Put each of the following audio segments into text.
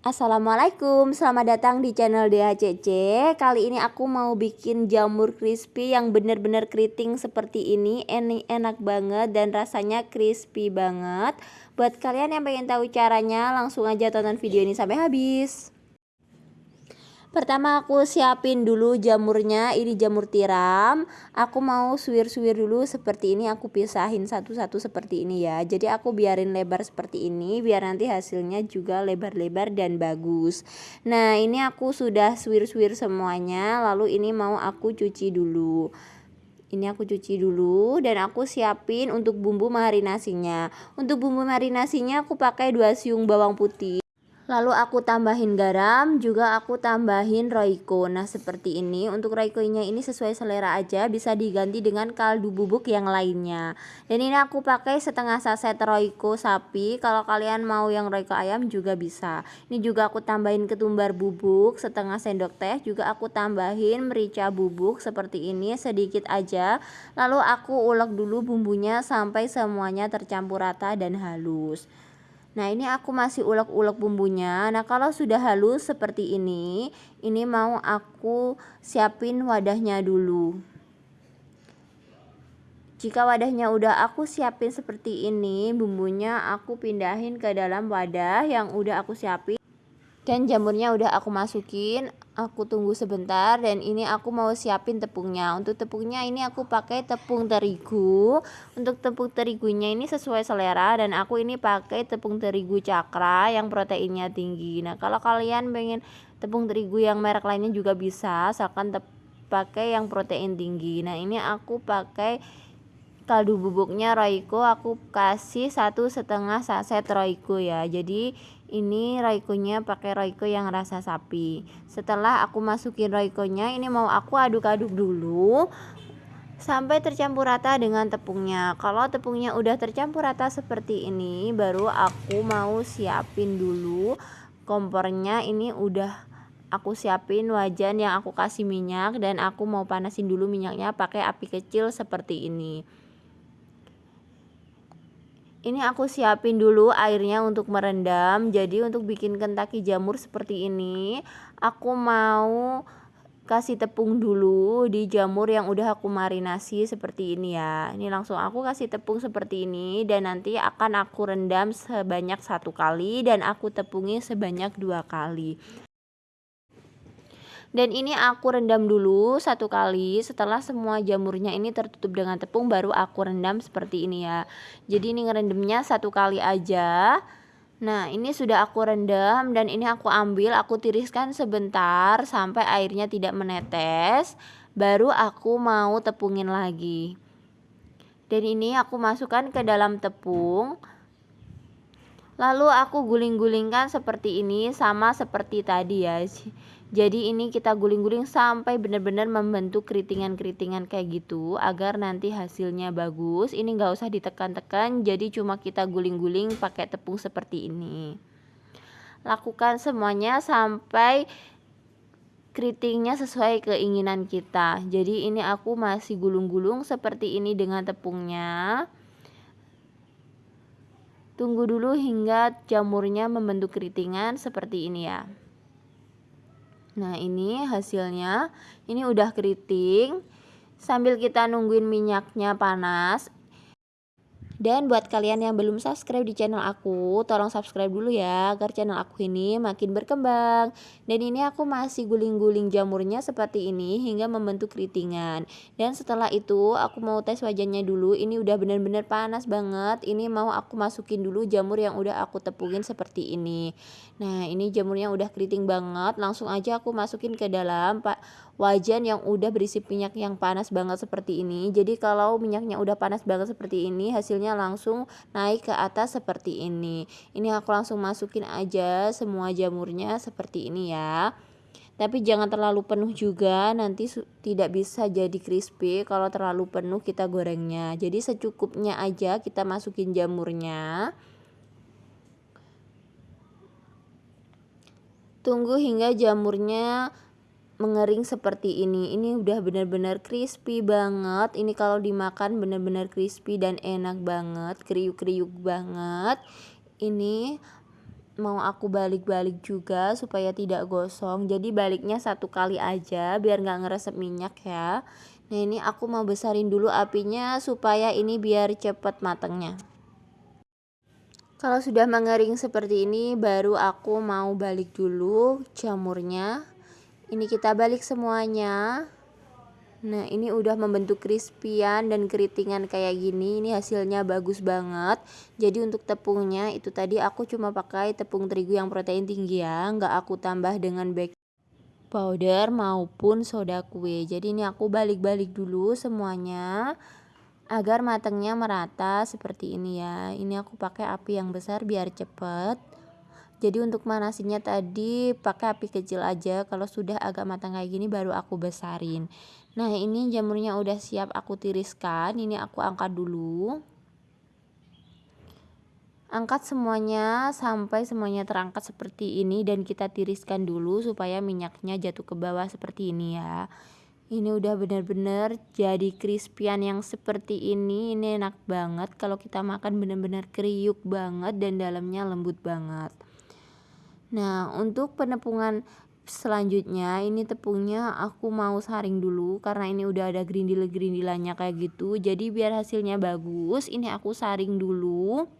Assalamualaikum, selamat datang di channel DHCC Kali ini aku mau bikin jamur crispy yang bener-bener keriting seperti ini. Ini enak banget dan rasanya crispy banget. Buat kalian yang pengen tahu caranya langsung aja tonton video ini sampai habis Pertama aku siapin dulu jamurnya, ini jamur tiram. Aku mau suwir-suwir dulu seperti ini, aku pisahin satu-satu seperti ini ya. Jadi aku biarin lebar seperti ini, biar nanti hasilnya juga lebar-lebar dan bagus. Nah ini aku sudah suwir-suwir semuanya, lalu ini mau aku cuci dulu ini aku cuci dulu dan aku siapin untuk bumbu marinasinya untuk bumbu marinasinya aku pakai dua siung bawang putih Lalu aku tambahin garam, juga aku tambahin roiko. Nah, seperti ini. Untuk roikonya ini sesuai selera aja, bisa diganti dengan kaldu bubuk yang lainnya. Dan ini aku pakai setengah saset roiko sapi. Kalau kalian mau yang roiko ayam juga bisa. Ini juga aku tambahin ketumbar bubuk setengah sendok teh, juga aku tambahin merica bubuk seperti ini sedikit aja. Lalu aku ulek dulu bumbunya sampai semuanya tercampur rata dan halus. Nah ini aku masih ulek-ulek bumbunya. Nah kalau sudah halus seperti ini Ini mau aku siapin wadahnya dulu. Jika wadahnya udah aku siapin seperti ini Bumbunya aku pindahin ke dalam wadah yang udah aku siapin dan jamurnya udah aku masukin aku tunggu sebentar dan ini aku mau siapin tepungnya. Untuk tepungnya ini aku pakai tepung terigu. Untuk tepung terigunya ini sesuai selera dan aku ini pakai tepung terigu cakra yang proteinnya tinggi. Nah kalau kalian pengen tepung terigu yang merek lainnya juga bisa asalkan pakai yang protein tinggi. Nah ini aku pakai kaldu bubuknya Royco. Aku kasih satu setengah saset Royco ya. Jadi ini Royco-nya pakai Royco yang rasa sapi. Setelah aku masukin Royco-nya ini mau aku aduk-aduk dulu sampai tercampur rata dengan tepungnya. Kalau tepungnya udah tercampur rata seperti ini baru aku mau siapin dulu kompornya. Ini udah aku siapin wajan yang aku kasih minyak dan aku mau panasin dulu minyaknya pakai api kecil seperti ini ini aku siapin dulu airnya untuk merendam. Jadi untuk bikin kentaki jamur seperti ini aku mau kasih tepung dulu di jamur yang udah aku marinasi seperti ini ya. Ini langsung aku kasih tepung seperti ini dan nanti akan aku rendam sebanyak satu kali dan aku tepungi sebanyak dua kali dan ini aku rendam dulu satu kali. Setelah semua jamurnya ini tertutup dengan tepung baru aku rendam seperti ini ya. Jadi ini ngerendamnya satu kali aja. Nah ini sudah aku rendam dan ini aku ambil aku tiriskan sebentar sampai airnya tidak menetes. Baru aku mau tepungin lagi. Dan ini aku masukkan ke dalam tepung. Lalu aku guling-gulingkan seperti ini sama seperti tadi ya jadi ini kita guling-guling sampai benar-benar membentuk keritingan-keritingan kayak gitu agar nanti hasilnya bagus. Ini nggak usah ditekan-tekan jadi cuma kita guling-guling pakai tepung seperti ini. Lakukan semuanya sampai keritingnya sesuai keinginan kita. Jadi ini aku masih gulung-gulung seperti ini dengan tepungnya. Tunggu dulu hingga jamurnya membentuk keritingan seperti ini ya Nah ini hasilnya ini udah keriting. Sambil kita nungguin minyaknya panas dan buat kalian yang belum subscribe di channel aku, tolong subscribe dulu ya agar channel aku ini makin berkembang. Dan ini aku masih guling-guling jamurnya seperti ini hingga membentuk keritingan. Dan setelah itu aku mau tes wajannya dulu. Ini udah bener-bener panas banget. Ini mau aku masukin dulu jamur yang udah aku tepungin seperti ini. Nah, ini jamurnya udah keriting banget. Langsung aja aku masukin ke dalam Pak wajan yang udah berisi minyak yang panas banget seperti ini. Jadi kalau minyaknya udah panas banget seperti ini, hasilnya langsung naik ke atas seperti ini. Ini aku langsung masukin aja semua jamurnya seperti ini ya. Tapi jangan terlalu penuh juga, nanti tidak bisa jadi crispy kalau terlalu penuh kita gorengnya. Jadi secukupnya aja kita masukin jamurnya. Tunggu hingga jamurnya mengering seperti ini. Ini udah benar-benar crispy banget. Ini kalau dimakan benar-benar crispy dan enak banget kriuk-kriuk banget. Ini mau aku balik-balik juga supaya tidak gosong. Jadi baliknya satu kali aja biar nggak ngeresep minyak ya. Nah ini aku mau besarin dulu apinya supaya ini biar cepet matengnya kalau sudah mengering seperti ini baru aku mau balik dulu jamurnya ini kita balik semuanya. Nah ini udah membentuk crispyan dan keritingan kayak gini. Ini hasilnya bagus banget. Jadi untuk tepungnya itu tadi aku cuma pakai tepung terigu yang protein tinggi ya. Nggak aku tambah dengan baking powder maupun soda kue. Jadi ini aku balik-balik dulu semuanya Agar matangnya merata seperti ini ya. Ini aku pakai api yang besar biar cepet jadi untuk manasinnya tadi pakai api kecil aja. Kalau sudah agak matang kayak gini baru aku besarin. Nah ini jamurnya udah siap aku tiriskan. Ini aku angkat dulu. Angkat semuanya sampai semuanya terangkat seperti ini Dan kita tiriskan dulu supaya minyaknya jatuh ke bawah seperti ini ya. Ini udah bener-bener jadi crispyan yang seperti ini. Ini enak banget. Kalau kita makan bener-bener kriuk banget dan dalamnya lembut banget Nah untuk penepungan selanjutnya ini tepungnya aku mau saring dulu karena ini udah ada gerindil-gerindilannya kayak gitu. Jadi biar hasilnya bagus ini aku saring dulu.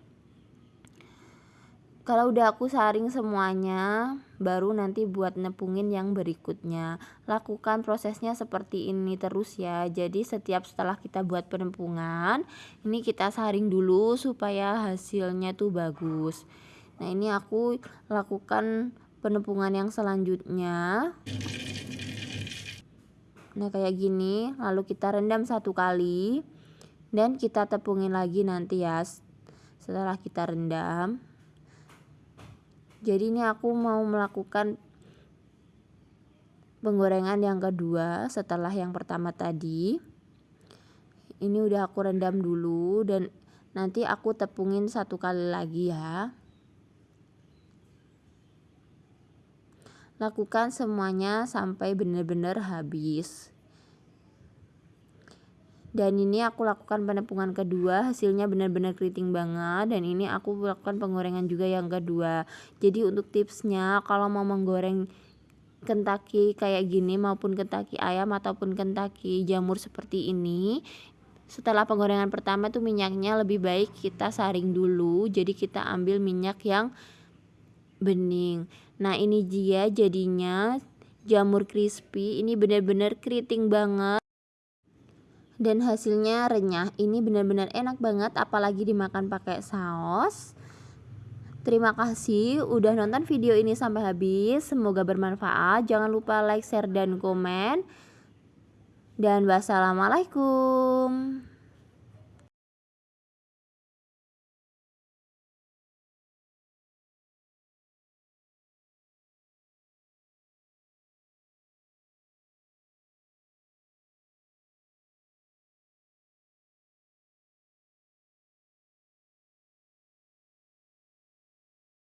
Kalau udah aku saring semuanya baru nanti buat nepungin yang berikutnya. Lakukan prosesnya seperti ini terus ya. Jadi setiap setelah kita buat penepungan ini kita saring dulu supaya hasilnya tuh bagus nah ini aku lakukan penepungan yang selanjutnya. Nah kayak gini lalu kita rendam satu kali dan kita tepungin lagi nanti ya setelah kita rendam. Jadi ini aku mau melakukan penggorengan yang kedua setelah yang pertama tadi. Ini udah aku rendam dulu dan nanti aku tepungin satu kali lagi ya Lakukan semuanya sampai benar-benar habis. Dan ini aku lakukan penepungan kedua, hasilnya benar-benar keriting banget dan ini aku lakukan penggorengan juga yang kedua. Jadi untuk tipsnya kalau mau menggoreng kentaki kayak gini maupun kentaki ayam ataupun kentaki jamur seperti ini setelah penggorengan pertama tuh minyaknya lebih baik kita saring dulu jadi kita ambil minyak yang bening nah ini dia jadinya jamur crispy ini benar-benar keriting banget dan hasilnya renyah ini benar-benar enak banget apalagi dimakan pakai saus Terima kasih udah nonton video ini sampai habis. Semoga bermanfaat. Jangan lupa like, share, dan komen. Dan wassalamualaikum.